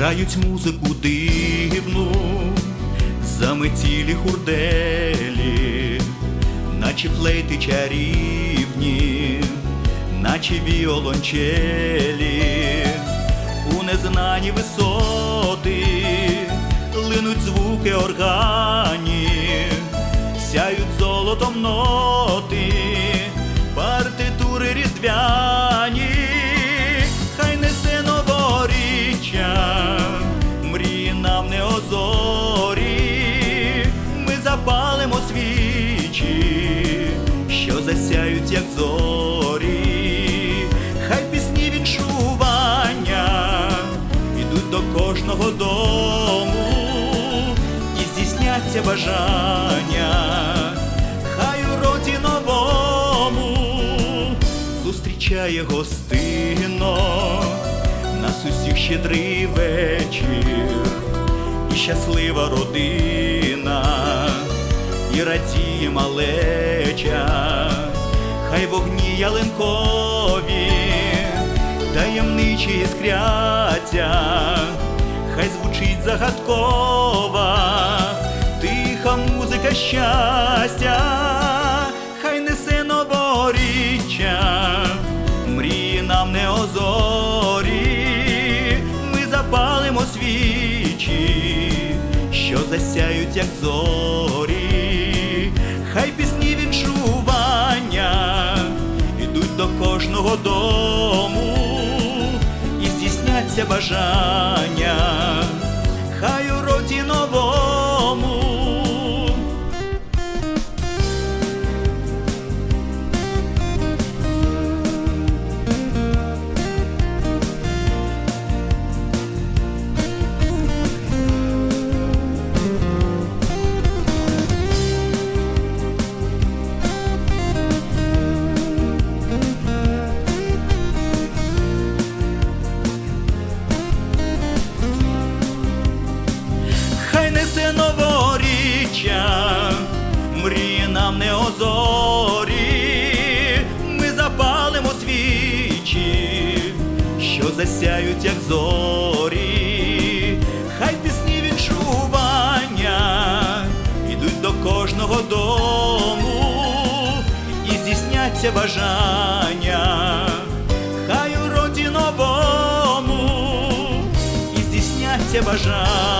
грають музику дивну, заметілі хурделі, наче флейти чарівні, наче віолончелі, у незнані висоти линуть звуки органів, здійсняться бажання, хай у роді новому зустрічає гостино. Нас усіх щедрий вечір, і щаслива родина, і радіє малеча, хай вогні ялинкові, таємничі іскряться, хай звучить загадкова, музика щастя, хай несе новоріччя, мрії нам не озорі, ми запалимо свічі, що засяють, як зорі, хай пісні відчування ідуть до кожного дому і здійсняться бажання, несе новоріччя, мрії нам не озорі, ми запалимо свічі, що засяють, як зорі, хай пісні відчування ідуть до кожного дому і здійсняться бажання, хай у роді новому і здійсняться бажання.